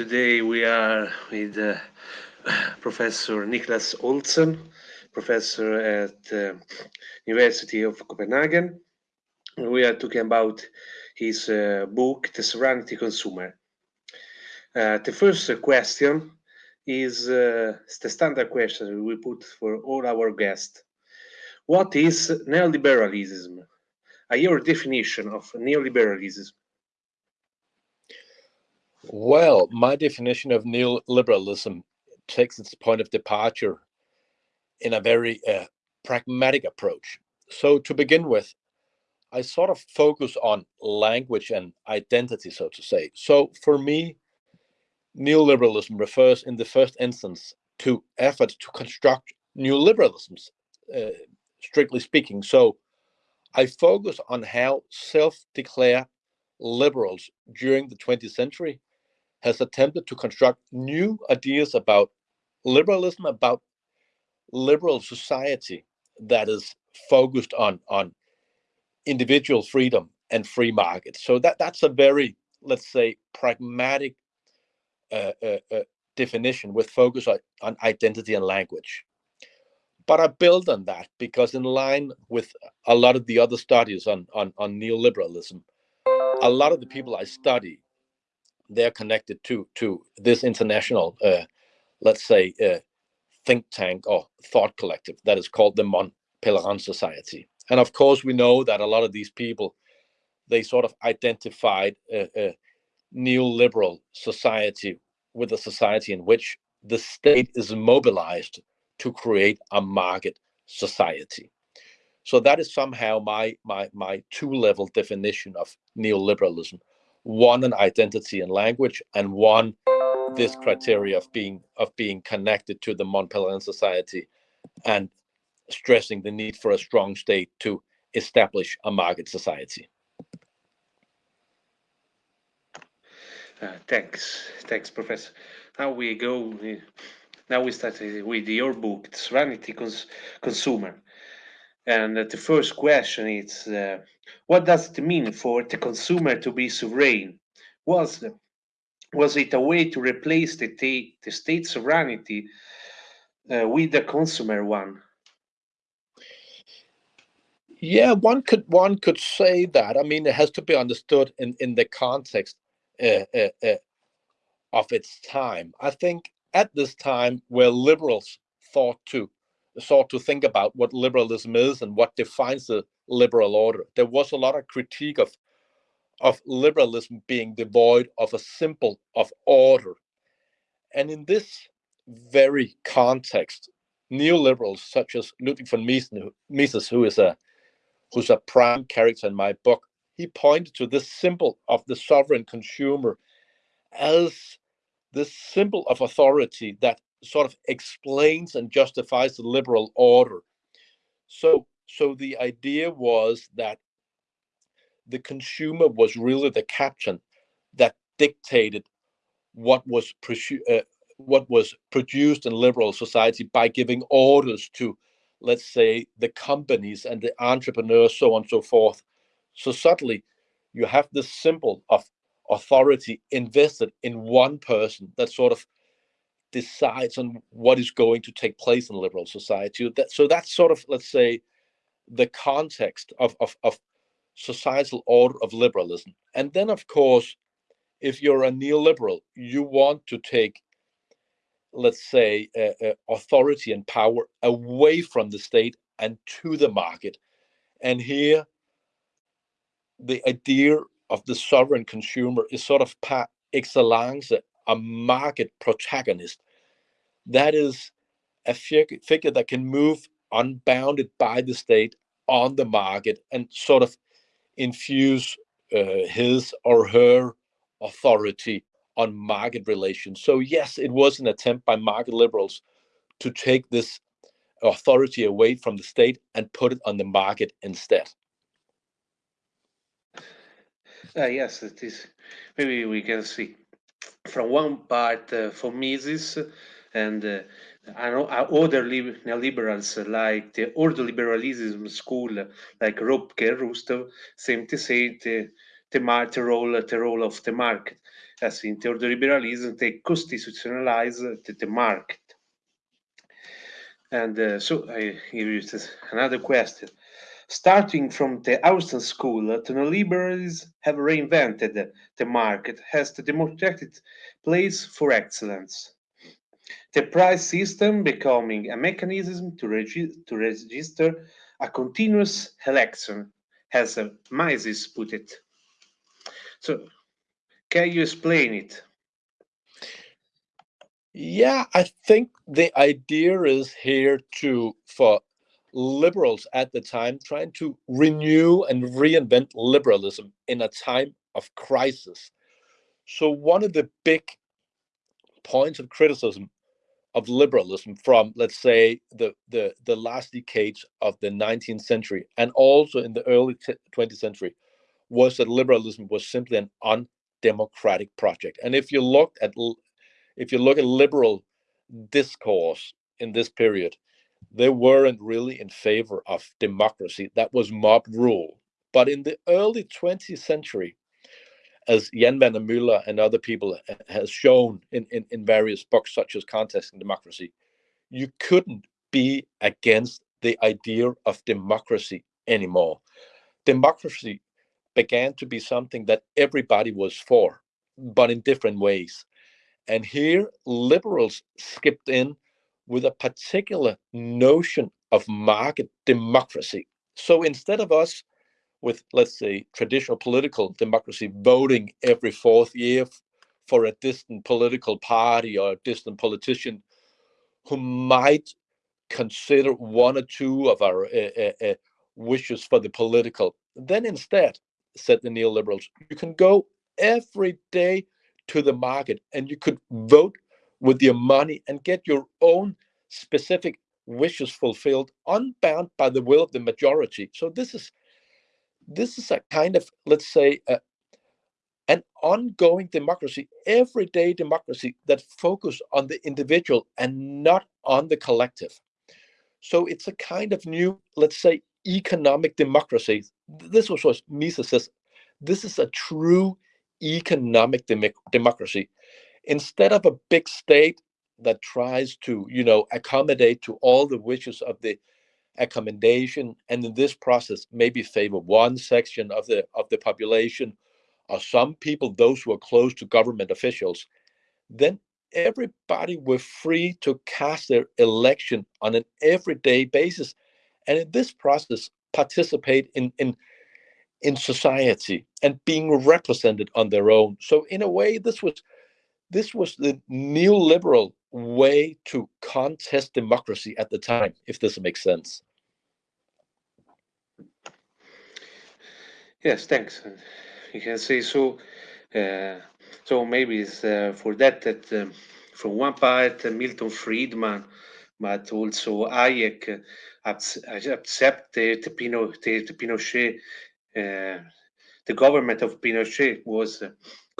Today we are with uh, Professor Niklas Olsen, professor at uh, University of Copenhagen. We are talking about his uh, book, The Sovereignty Consumer. Uh, the first question is uh, the standard question we put for all our guests. What is neoliberalism? A your definition of neoliberalism. Well, my definition of neoliberalism takes its point of departure in a very uh, pragmatic approach. So, to begin with, I sort of focus on language and identity, so to say. So, for me, neoliberalism refers in the first instance to efforts to construct new liberalisms, uh, strictly speaking. So, I focus on how self declared liberals during the 20th century has attempted to construct new ideas about liberalism, about liberal society that is focused on on individual freedom and free markets. So that that's a very let's say pragmatic uh, uh, uh, definition with focus on, on identity and language. But I build on that because in line with a lot of the other studies on on, on neoliberalism, a lot of the people I study they're connected to to this international, uh, let's say, uh, think tank or thought collective that is called the Mont Pelerin Society. And of course, we know that a lot of these people, they sort of identified a, a neoliberal society with a society in which the state is mobilized to create a market society. So that is somehow my my my two level definition of neoliberalism one an identity and language and one this criteria of being of being connected to the Mont Pelerin society and stressing the need for a strong state to establish a market society. Uh, thanks, thanks, Professor. Now we go. Now we start with your book, Sovereignty Cons Consumer. And the first question is, uh, what does it mean for the consumer to be sovereign? Was, was it a way to replace the, the state sovereignty uh, with the consumer one? Yeah, one could one could say that. I mean, it has to be understood in in the context uh, uh, uh, of its time. I think at this time, where liberals thought to sought to think about what liberalism is and what defines the liberal order. There was a lot of critique of of liberalism being devoid of a symbol of order. And in this very context, neoliberals such as Ludwig von Mises, who is a who's a prime character in my book, he pointed to this symbol of the sovereign consumer as the symbol of authority that sort of explains and justifies the liberal order. So, so the idea was that the consumer was really the captain that dictated what was uh, what was produced in liberal society by giving orders to, let's say, the companies and the entrepreneurs, so on and so forth. So suddenly, you have this symbol of authority invested in one person that sort of decides on what is going to take place in liberal society. That, so that's sort of, let's say, the context of, of, of societal order of liberalism. And then, of course, if you're a neoliberal, you want to take, let's say, uh, uh, authority and power away from the state and to the market. And here, the idea of the sovereign consumer is sort of par excellence a market protagonist. That is a figure that can move unbounded by the state on the market and sort of infuse uh, his or her authority on market relations. So, yes, it was an attempt by market liberals to take this authority away from the state and put it on the market instead. Uh, yes, it is. Maybe we can see from one part uh, for Mises and uh, other neoliberals like the ordoliberalism school like and Rousseau seem to say the, the, the, role, the role of the market. as in theordoliberalism, they constitutionalize the, the market. And uh, so I give you another question. Starting from the Austrian school, the neoliberals have reinvented the market as the democratic place for excellence. The price system becoming a mechanism to, regi to register a continuous election, as Mises put it. So, can you explain it? Yeah, I think the idea is here to for liberals at the time trying to renew and reinvent liberalism in a time of crisis. So one of the big points of criticism of liberalism from let's say the the the last decades of the 19th century and also in the early 20th century was that liberalism was simply an undemocratic project and if you look at if you look at liberal discourse in this period they weren't really in favor of democracy that was mob rule but in the early 20th century as Jan-Werner and other people eh, has shown in, in, in various books such as Contesting Democracy, you couldn't be against the idea of democracy anymore. Democracy began to be something that everybody was for, but in different ways. And here, liberals skipped in with a particular notion of market democracy. So instead of us with, let's say, traditional political democracy voting every fourth year for a distant political party or a distant politician who might consider one or two of our uh, uh, wishes for the political. Then instead, said the neoliberals, you can go every day to the market and you could vote with your money and get your own specific wishes fulfilled, unbound by the will of the majority. So this is this is a kind of, let's say, uh, an ongoing democracy, everyday democracy that focus on the individual and not on the collective. So it's a kind of new, let's say, economic democracy. This was what Mises says. This is a true economic dem democracy. Instead of a big state that tries to, you know, accommodate to all the wishes of the accommodation and in this process maybe favor one section of the of the population or some people those who are close to government officials then everybody were free to cast their election on an everyday basis and in this process participate in in in society and being represented on their own. So in a way this was this was the neoliberal way to contest democracy at the time, if this makes sense. Yes, thanks. You can say so. Uh, so maybe it's uh, for that that um, from one part uh, Milton Friedman, but also Hayek accept the, the, Pino, the, the Pinochet, uh, the government of Pinochet was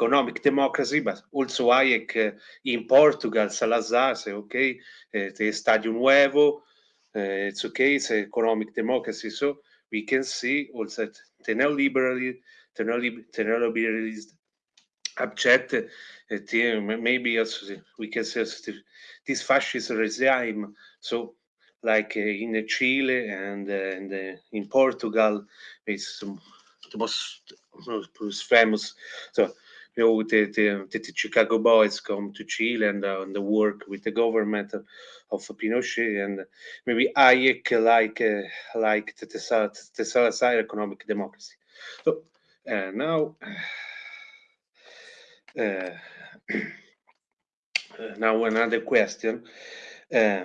economic democracy, but also Hayek uh, in Portugal, Salazar say, okay, uh, the Estado Novo, uh, it's okay, it's economic democracy. So we can see also that the neoliberal, the neoliberalism object, uh, maybe also we can say this fascist regime. So like in Chile and, and in Portugal, it's the most, most famous. So you know, the, the, the, Chicago Boys come to Chile and, uh, and work with the government of, of Pinochet and maybe Hayek like uh, like the, the, Salazar economic democracy. So uh, now, uh, now another question. Uh,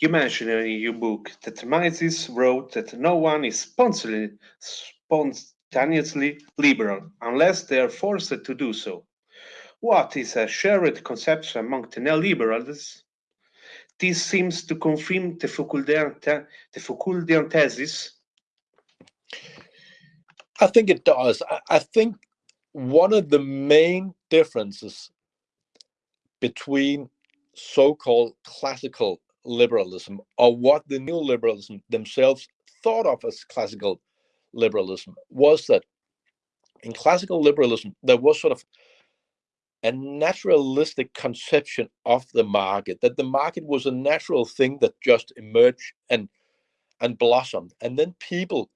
you mentioned in your book that Mises wrote that no one is spontaneously, spontaneously liberal unless they are forced to do so. What is a shared conception among the neoliberals? This seems to confirm the Foucauldian, the Foucauldian thesis. I think it does. I, I think one of the main differences between so-called classical liberalism or what the neoliberalism themselves thought of as classical liberalism was that in classical liberalism, there was sort of a naturalistic conception of the market, that the market was a natural thing that just emerged and and blossomed. And then people,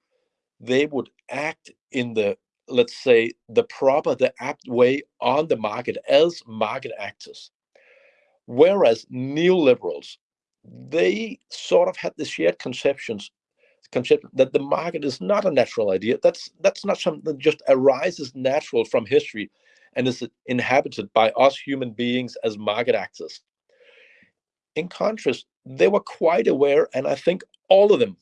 they would act in the, let's say, the proper, the apt way on the market as market actors. Whereas neoliberals, they sort of had the shared conceptions that the market is not a natural idea. That's that's not something that just arises natural from history and is inhabited by us human beings as market actors. In contrast, they were quite aware, and I think all of them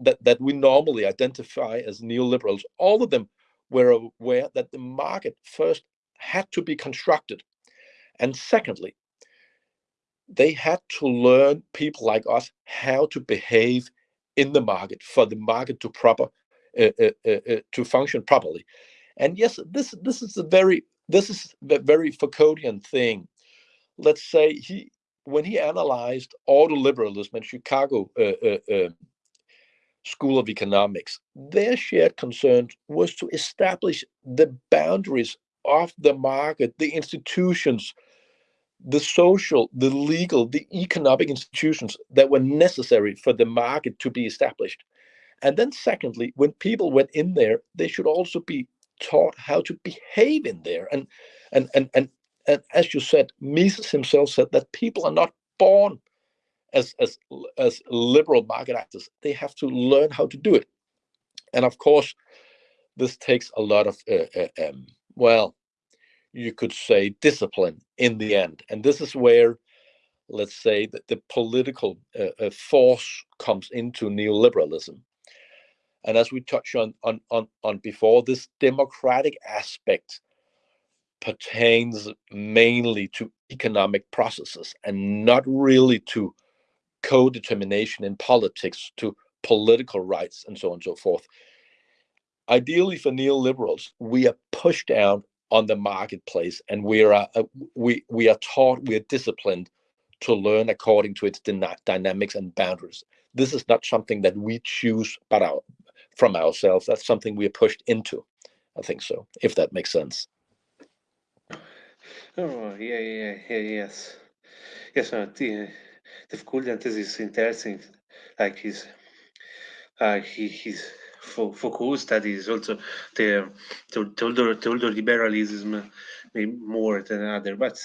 that, that we normally identify as neoliberals, all of them were aware that the market first had to be constructed. And secondly, they had to learn people like us how to behave in the market for the market to proper uh, uh, uh, uh to function properly. And yes, this this is a very this is a very Foucauldian thing. Let's say he when he analyzed ordoliberalism in Chicago uh, School of Economics, their shared concern was to establish the boundaries of the market, the institutions, the social, the legal, the economic institutions that were necessary for the market to be established. And then, secondly, when people went in there, they should also be taught how to behave in there. And and and and, and as you said, Mises himself said that people are not born as as as liberal market actors. They have to learn how to do it. And of course, this takes a lot of uh, uh, um, well, you could say discipline in the end. And this is where, let's say, that the political uh, uh force comes into neoliberalism and as we touched on, on, on, on before, this democratic aspect pertains mainly to economic processes and not really to co-determination in politics, to political rights, and so on and so forth. Ideally, for neoliberals, we are pushed down on the marketplace, and we are uh, we we are taught, we are disciplined to learn according to its dynamics and boundaries. This is not something that we choose, but our from ourselves. That's something we are pushed into. I think so, if that makes sense. Oh, yeah, yeah, yeah, yes. Yes, uh, the, the Foucauldian is interesting. Like he's uh, he, his Foucault studies also the, the, the, older, the older liberalism more than other, but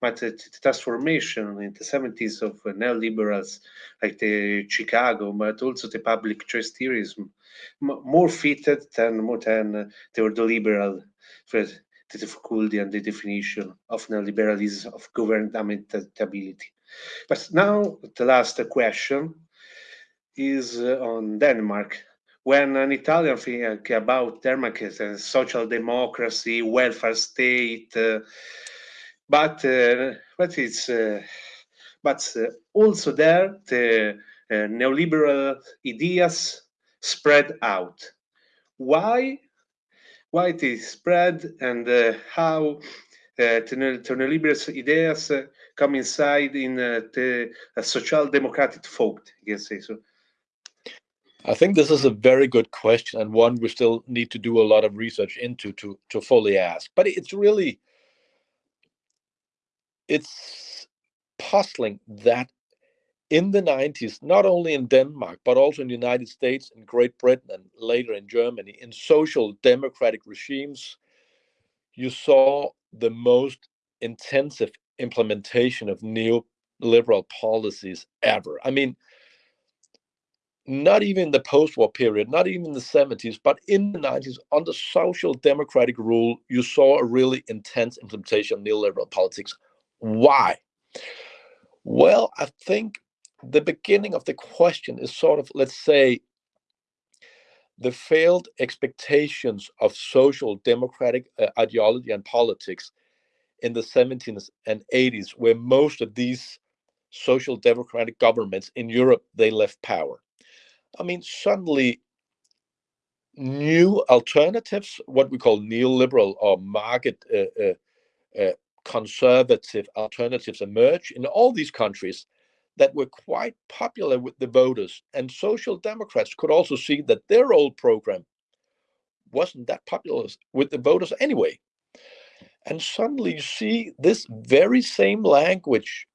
but the, transformation in the 70s of neoliberals like the Chicago, but also the public trusteeism, more fitted than more than the liberal for the Foucauldian the definition of neoliberalism of governmentality. But now the last question is uh, on Denmark. When an Italian think about Denmark and social democracy, welfare state, uh, but uh, but it's uh, but uh, also there the neoliberal ideas spread out. Why? Why it is spread and how uh, neoliberal ideas uh, come inside in uh, the social democratic thought, I can say so. I think this is a very good question and one we still need to do a lot of research into to to fully ask. But it's really it's puzzling that in the 90s, not only in Denmark, but also in the United States, in Great Britain, and later in Germany, in social democratic regimes, you saw the most intensive implementation of neoliberal policies ever. I mean, not even the post-war period, not even the 70s, but in the 90s, under social democratic rule, you saw a really intense implementation of neoliberal politics why? Well, I think the beginning of the question is sort of, let's say, the failed expectations of social democratic uh, ideology and politics in the 70s and 80s, where most of these social democratic governments in Europe they left power. I mean, suddenly new alternatives, what we call neoliberal or market uh, uh, uh conservative alternatives emerge in all these countries that were quite popular with the voters. And social democrats could also see that their old program wasn't that popular with the voters anyway. And suddenly you see this very same language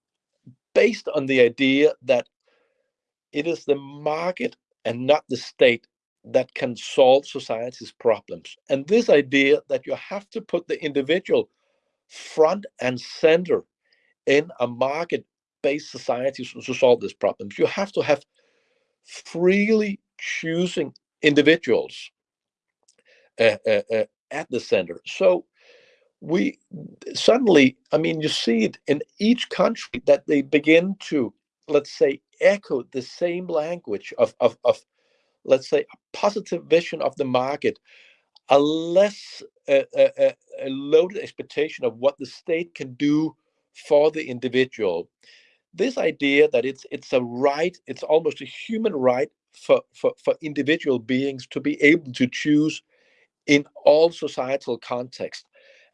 based on the idea that it is the market and not the state that can solve society's problems. And this idea that you have to put the individual front and center in a market based society to solve these problems. You have to have freely choosing individuals uh, uh, uh, at the center. So we suddenly, I mean, you see it in each country that they begin to, let's say, echo the same language of, of, of let's say, a positive vision of the market, a less uh, uh, a loaded expectation of what the state can do for the individual. This idea that it's it's a right, it's almost a human right for, for, for individual beings to be able to choose in all societal contexts.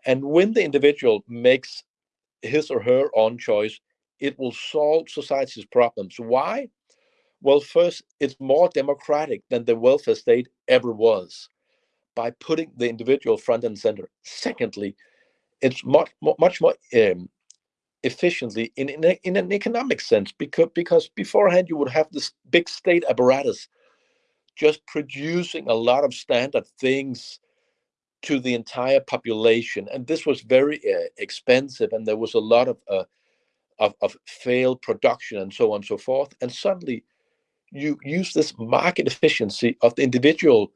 And when the individual makes his or her own choice, it will solve society's problems. Why? Well, first, it's more democratic than the welfare state ever was by putting the individual front and center. Secondly, it's much, much more um, efficiently in, in, a, in, an economic sense because, because beforehand you would have this big state apparatus just producing a lot of standard things to the entire population and this was very uh, expensive and there was a lot of, uh, of, of failed production and so on and so forth and suddenly you use this market efficiency of the individual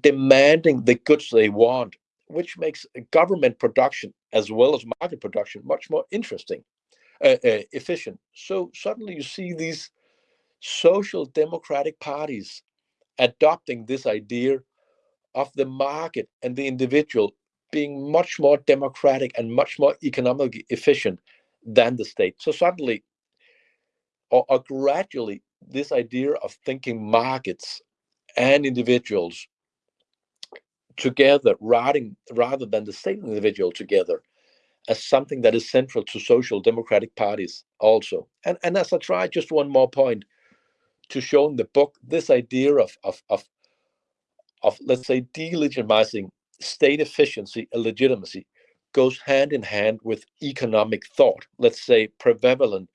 demanding the goods they want which makes government production as well as market production much more interesting, uh, uh, efficient. So suddenly you see these social democratic parties adopting this idea of the market and the individual being much more democratic and much more economically efficient than the state. So suddenly, or, or gradually, this idea of thinking markets and individuals together rather, rather than the state and individual together as something that is central to social democratic parties also. And, and as I try just one more point to show in the book, this idea of, of, of, of let's say, delegitimizing state efficiency and legitimacy goes hand in hand with economic thought, let's say prevalent